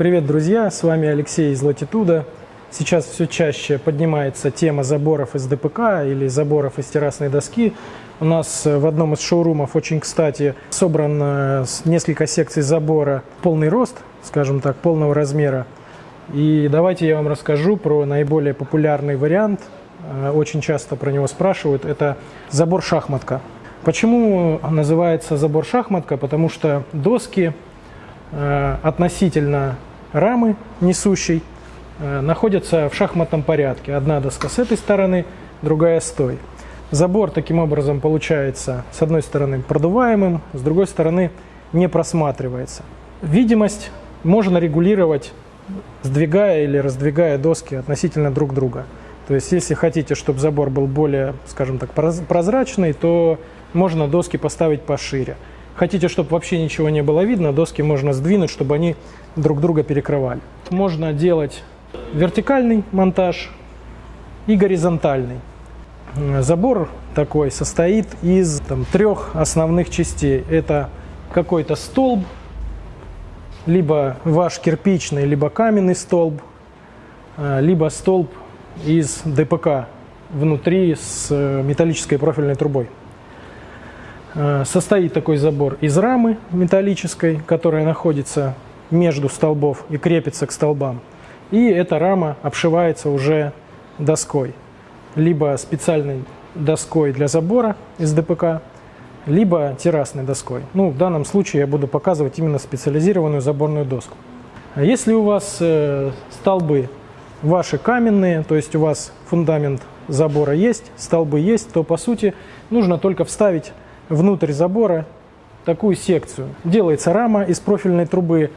Привет, друзья! С вами Алексей из Latitude. Сейчас все чаще поднимается тема заборов из ДПК или заборов из террасной доски. У нас в одном из шоурумов очень кстати собран несколько секций забора полный рост, скажем так, полного размера. И давайте я вам расскажу про наиболее популярный вариант. Э, очень часто про него спрашивают. Это забор шахматка. Почему называется забор шахматка? Потому что доски э, относительно рамы несущей э, находятся в шахматном порядке. Одна доска с этой стороны, другая с той. Забор таким образом получается с одной стороны продуваемым, с другой стороны не просматривается. Видимость можно регулировать, сдвигая или раздвигая доски относительно друг друга. То есть если хотите, чтобы забор был более, скажем так, прозрачный, то можно доски поставить пошире. Хотите, чтобы вообще ничего не было видно, доски можно сдвинуть, чтобы они друг друга перекрывали. Можно делать вертикальный монтаж и горизонтальный. Забор такой состоит из там, трех основных частей. Это какой-то столб, либо ваш кирпичный, либо каменный столб, э, либо столб из ДПК внутри с э, металлической профильной трубой. Э, состоит такой забор из рамы металлической, которая находится между столбов и крепится к столбам. И эта рама обшивается уже доской. Либо специальной доской для забора из ДПК, либо террасной доской. Ну, в данном случае я буду показывать именно специализированную заборную доску. Если у вас э, столбы ваши каменные, то есть у вас фундамент забора есть, столбы есть, то по сути нужно только вставить внутрь забора такую секцию. Делается рама из профильной трубы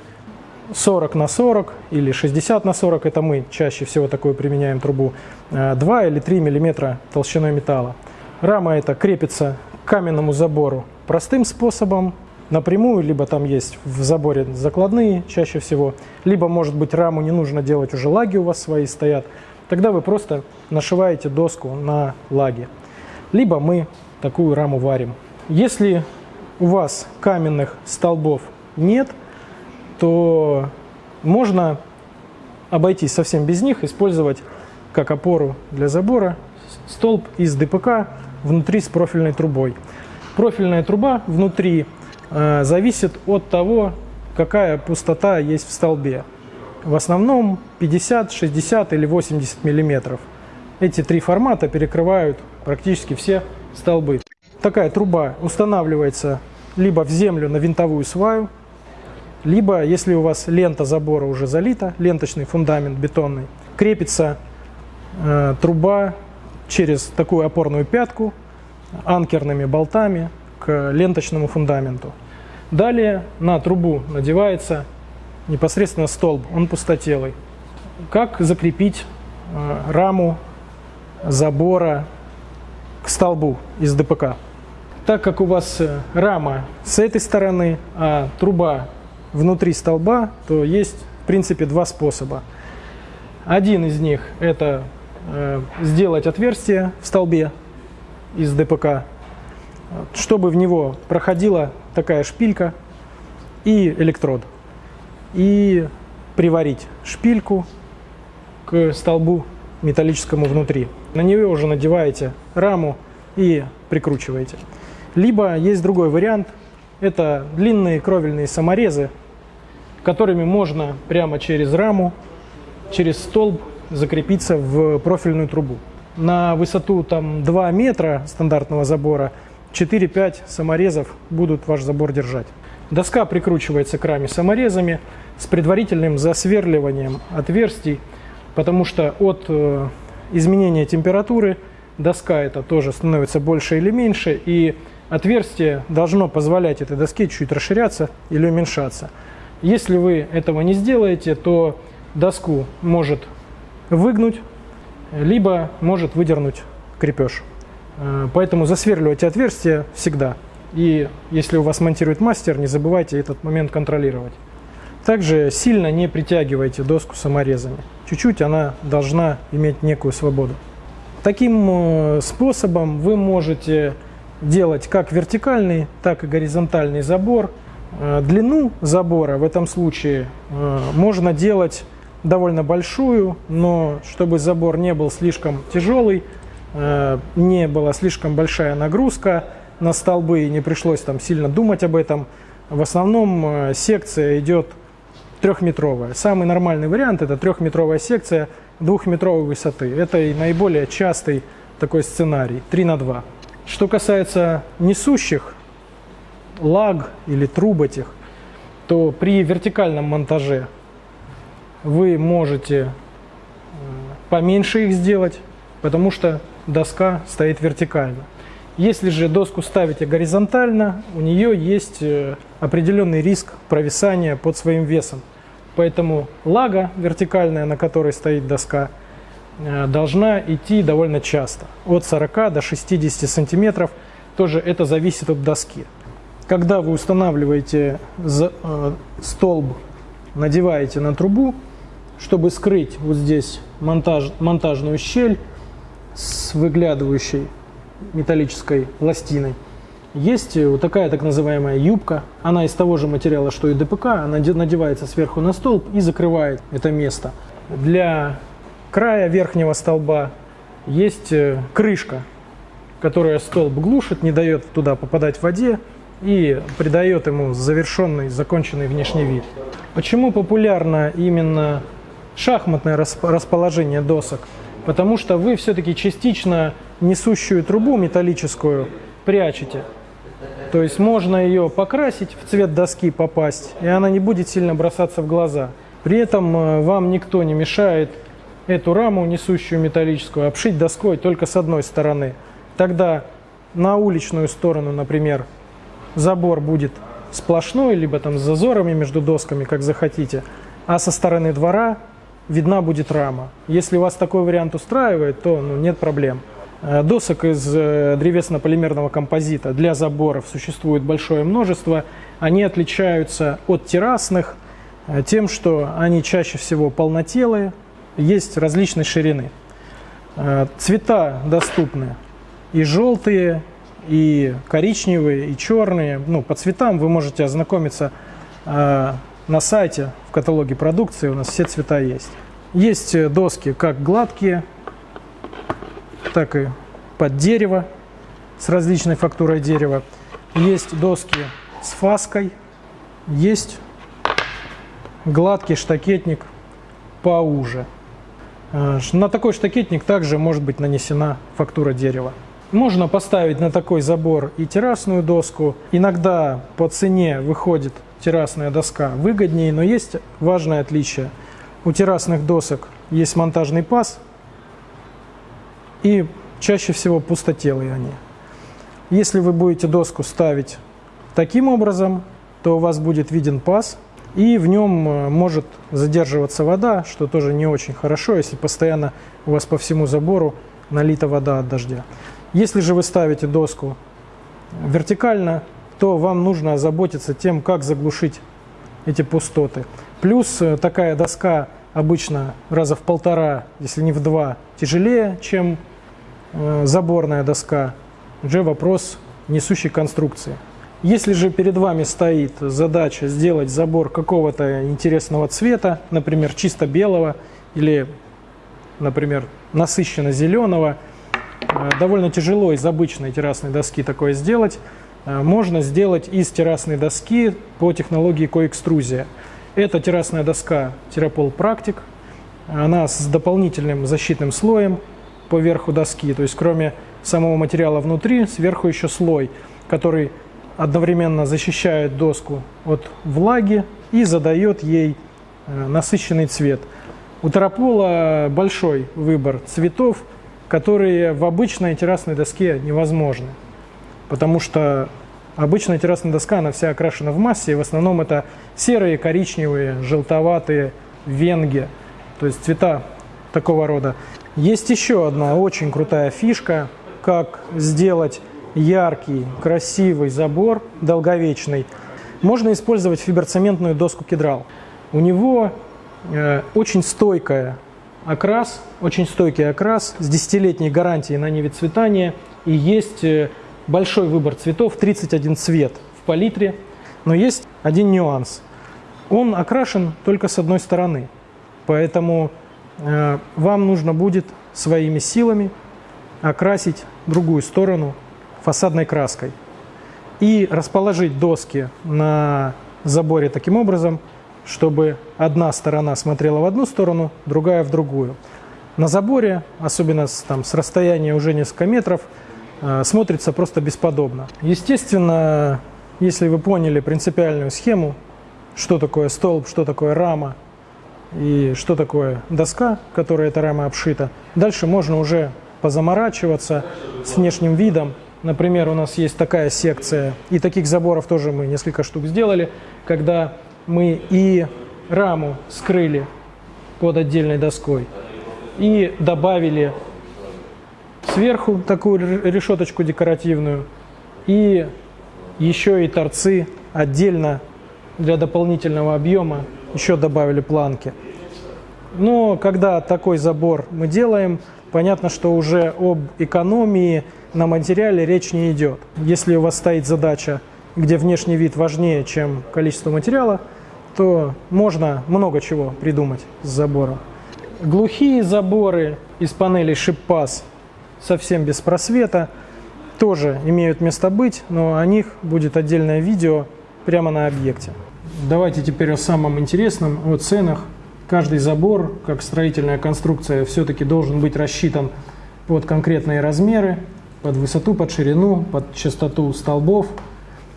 40 на 40 или 60 на 40, это мы чаще всего такую применяем трубу, 2 э, или 3 миллиметра толщиной металла. Рама эта крепится к каменному забору простым способом, напрямую, либо там есть в заборе закладные чаще всего, либо, может быть, раму не нужно делать, уже лаги у вас свои стоят, тогда вы просто нашиваете доску на лаги. Либо мы такую раму варим. Если у вас каменных столбов нет, то можно обойтись совсем без них, использовать как опору для забора столб из ДПК внутри с профильной трубой. Профильная труба внутри э, зависит от того, какая пустота есть в столбе. В основном 50, 60 или 80 миллиметров. Эти три формата перекрывают практически все столбы. Такая труба устанавливается либо в землю на винтовую сваю, либо, если у вас лента забора уже залита, ленточный фундамент бетонный, крепится э, труба через такую опорную пятку анкерными болтами к ленточному фундаменту. Далее на трубу надевается непосредственно столб, он пустотелый. Как закрепить э, раму забора к столбу из ДПК? Так как у вас э, рама с этой стороны, а труба внутри столба, то есть в принципе два способа. Один из них это э, сделать отверстие в столбе из ДПК, чтобы в него проходила такая шпилька и электрод. И приварить шпильку к столбу металлическому внутри. На нее уже надеваете раму и прикручиваете. Либо есть другой вариант, это длинные кровельные саморезы, которыми можно прямо через раму, через столб закрепиться в профильную трубу. На высоту там, 2 метра стандартного забора 4-5 саморезов будут ваш забор держать. Доска прикручивается к раме саморезами с предварительным засверливанием отверстий, потому что от э, изменения температуры доска это тоже становится больше или меньше, и отверстие должно позволять этой доске чуть расширяться или уменьшаться. Если вы этого не сделаете, то доску может выгнуть, либо может выдернуть крепеж. Э, поэтому засверливайте отверстие всегда. И если у вас монтирует мастер, не забывайте этот момент контролировать. Также сильно не притягивайте доску саморезами. Чуть-чуть она должна иметь некую свободу. Таким э, способом вы можете делать как вертикальный, так и горизонтальный забор Э, длину забора в этом случае э, можно делать довольно большую, но чтобы забор не был слишком тяжелый, э, не была слишком большая нагрузка на столбы и не пришлось там сильно думать об этом, в основном секция идет трехметровая. Самый нормальный вариант это трехметровая секция двухметровой высоты. Это и наиболее частый такой сценарий, 3 на 2. Что касается несущих лаг или труб этих, то при вертикальном монтаже вы можете э, поменьше их сделать, потому что доска стоит вертикально. Если же доску ставите горизонтально, у нее есть э, определенный риск провисания под своим весом. Поэтому лага вертикальная, на которой стоит доска, должна идти довольно часто. От 40 до 60 сантиметров. Тоже это зависит от доски когда вы устанавливаете э, столб, надеваете на трубу, чтобы скрыть вот здесь монтаж, монтажную щель с выглядывающей металлической пластиной, есть вот такая так называемая юбка. Она из того же материала, что и ДПК. Она надевается сверху на столб и закрывает это место. Для края верхнего столба есть э, крышка, которая столб глушит, не дает туда попадать воде и придает ему завершенный, законченный внешний вид. Почему популярно именно шахматное расположение досок? Потому что вы все-таки частично несущую трубу металлическую прячете. То есть можно ее покрасить, в цвет доски попасть, и она не будет сильно бросаться в глаза. При этом э, вам никто не мешает эту раму, несущую металлическую, обшить доской только с одной стороны. Тогда на уличную сторону, например, забор будет сплошной, либо там с зазорами между досками, как захотите, а со стороны двора видна будет рама. Если вас такой вариант устраивает, то ну, нет проблем. Э, досок из э, древесно-полимерного композита для заборов существует большое множество. Они отличаются от террасных э, тем, что они чаще всего полнотелые, есть различной ширины. Цвета доступны и желтые, и коричневые, и черные. Ну, по цветам вы можете ознакомиться э, на сайте, в каталоге продукции, у нас все цвета есть. Есть э, доски как гладкие, так и под дерево, с различной фактурой дерева. Есть доски с фаской, есть гладкий штакетник поуже. Э, на такой штакетник также может быть нанесена фактура дерева. Можно поставить на такой забор и террасную доску. Иногда по цене выходит террасная доска выгоднее, но есть важное отличие. У террасных досок есть монтажный паз, и чаще всего пустотелые они. Если вы будете доску ставить таким образом, то у вас будет виден паз, и в нем э, может задерживаться вода, что тоже не очень хорошо, если постоянно у вас по всему забору налита вода от дождя. Если же вы ставите доску вертикально, то вам нужно озаботиться тем, как заглушить эти пустоты. Плюс э, такая доска обычно раза в полтора, если не в два, тяжелее, чем э, заборная доска. Уже вопрос несущей конструкции. Если же перед вами стоит задача сделать забор какого-то интересного цвета, например, чисто белого или, например, насыщенно зеленого, Э, довольно тяжело из обычной террасной доски такое сделать. Э, можно сделать из террасной доски по технологии коэкструзия. Это террасная доска Терапол Практик. Она с дополнительным защитным слоем по верху доски. То есть кроме самого материала внутри, сверху еще слой, который одновременно защищает доску от влаги и задает ей э, насыщенный цвет. У Терапола большой выбор цветов – которые в обычной террасной доске невозможны. Потому что обычная террасная доска, она вся окрашена в массе, и в основном это серые, коричневые, желтоватые венги, то есть цвета такого рода. Есть еще одна очень крутая фишка, как сделать яркий, красивый забор, долговечный. Можно использовать фиброцементную доску кедрал. У него э, очень стойкая окрас, очень стойкий окрас с десятилетней гарантией на невицветание. И есть э, большой выбор цветов, 31 цвет в палитре. Но есть один нюанс. Он окрашен только с одной стороны. Поэтому э, вам нужно будет своими силами окрасить другую сторону фасадной краской и расположить доски на заборе таким образом, чтобы одна сторона смотрела в одну сторону, другая в другую. На заборе, особенно с, там, с расстояния уже несколько метров, э, смотрится просто бесподобно. Естественно, если вы поняли принципиальную схему, что такое столб, что такое рама и что такое доска, которой эта рама обшита, дальше можно уже позаморачиваться с внешним видом. Например, у нас есть такая секция, и таких заборов тоже мы несколько штук сделали, когда мы и раму скрыли под отдельной доской, и добавили сверху такую решеточку декоративную, и еще и торцы отдельно для дополнительного объема еще добавили планки. Но когда такой забор мы делаем, понятно, что уже об экономии на материале речь не идет. Если у вас стоит задача, где внешний вид важнее, чем количество материала, то можно много чего придумать с забором. Глухие заборы из панелей шиппас совсем без просвета тоже имеют место быть, но о них будет отдельное видео прямо на объекте. Давайте теперь о самом интересном, о ценах. Каждый забор, как строительная конструкция, все-таки должен быть рассчитан под конкретные размеры, под высоту, под ширину, под частоту столбов,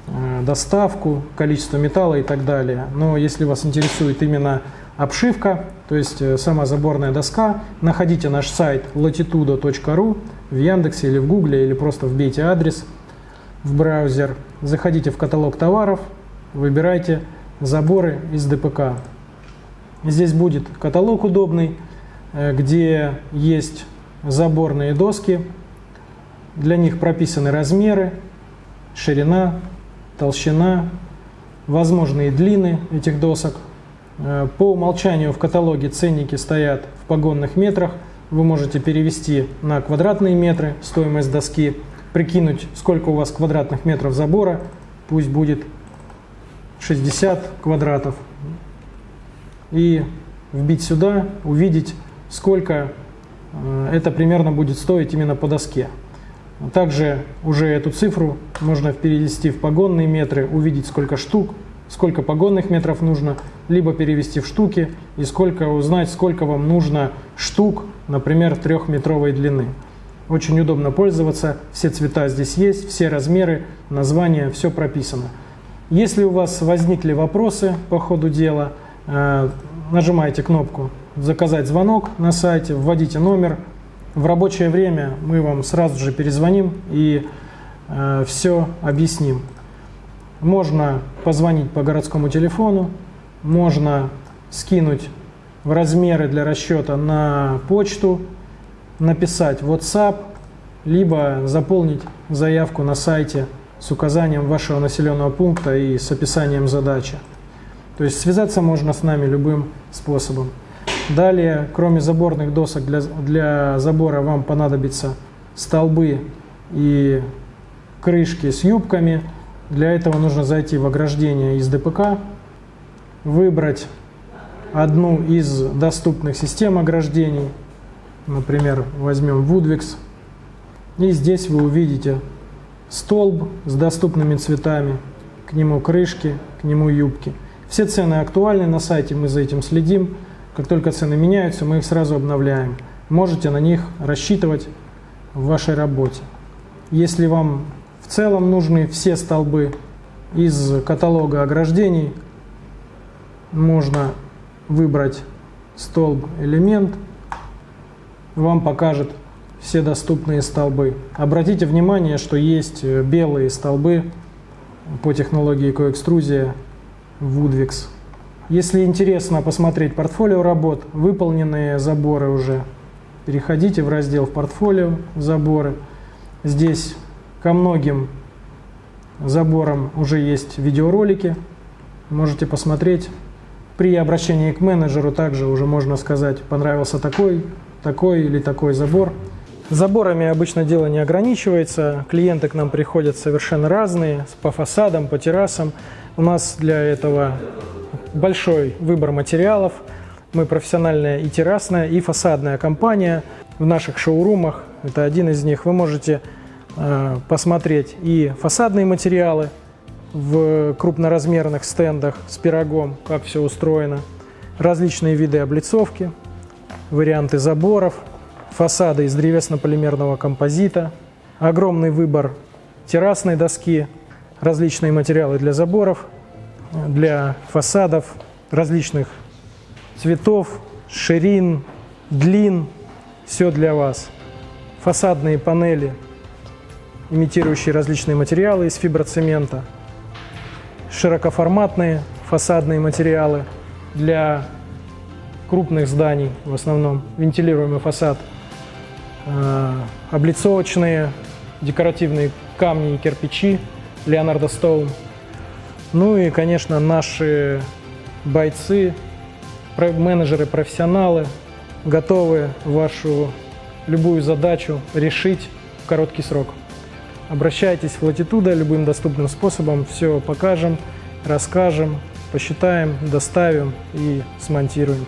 э, доставку, количество металла и так далее. Но если вас интересует именно обшивка, то есть э, сама заборная доска, находите наш сайт latitudo.ru в Яндексе или в Гугле, или просто вбейте адрес в браузер, заходите в каталог товаров, выбирайте заборы из ДПК. Здесь будет каталог удобный, э, где есть заборные доски, для них прописаны размеры, ширина, толщина, возможные длины этих досок. Э, по умолчанию в каталоге ценники стоят в погонных метрах. Вы можете перевести на квадратные метры стоимость доски, прикинуть, сколько у вас квадратных метров забора, пусть будет 60 квадратов, и вбить сюда, увидеть, сколько э, это примерно будет стоить именно по доске. Также уже эту цифру можно перевести в погонные метры, увидеть сколько штук, сколько погонных метров нужно, либо перевести в штуки и сколько узнать, сколько вам нужно штук, например, трехметровой длины. Очень удобно пользоваться, все цвета здесь есть, все размеры, названия, все прописано. Если у вас возникли вопросы по ходу дела, нажимаете кнопку «Заказать звонок» на сайте, вводите номер, в рабочее время мы вам сразу же перезвоним и э, все объясним. Можно позвонить по городскому телефону, можно скинуть в размеры для расчета на почту, написать WhatsApp, либо заполнить заявку на сайте с указанием вашего населенного пункта и с описанием задачи. То есть связаться можно с нами любым способом. Далее, кроме заборных досок, для, для забора вам понадобятся столбы и крышки с юбками. Для этого нужно зайти в ограждение из ДПК, выбрать одну из доступных систем ограждений, например, возьмем Woodwix, и здесь вы увидите столб с доступными цветами, к нему крышки, к нему юбки. Все цены актуальны на сайте, мы за этим следим. Как только цены меняются, мы их сразу обновляем. Можете на них рассчитывать в вашей работе. Если вам в целом нужны все столбы из каталога ограждений, можно выбрать столб элемент, вам покажет все доступные столбы. Обратите внимание, что есть белые столбы по технологии коэкструзия Woodwix. Если интересно посмотреть портфолио работ, выполненные заборы уже, переходите в раздел в портфолио «Заборы». Здесь ко многим заборам уже есть видеоролики, можете посмотреть. При обращении к менеджеру также уже можно сказать, понравился такой, такой или такой забор. Заборами обычно дело не ограничивается. Клиенты к нам приходят совершенно разные, по фасадам, по террасам. У нас для этого большой выбор материалов. Мы профессиональная и террасная, и фасадная компания. В наших шоурумах, это один из них, вы можете э, посмотреть и фасадные материалы в крупноразмерных стендах с пирогом, как все устроено, различные виды облицовки, варианты заборов – фасады из древесно-полимерного композита, огромный выбор террасной доски, различные материалы для заборов, для фасадов различных цветов, ширин, длин, все для вас. Фасадные панели, имитирующие различные материалы из фиброцемента, широкоформатные фасадные материалы для крупных зданий, в основном вентилируемый фасад – облицовочные, декоративные камни и кирпичи Леонардо Стоун. Ну и, конечно, наши бойцы, менеджеры, профессионалы готовы вашу любую задачу решить в короткий срок. Обращайтесь в Latitude любым доступным способом, все покажем, расскажем, посчитаем, доставим и смонтируем.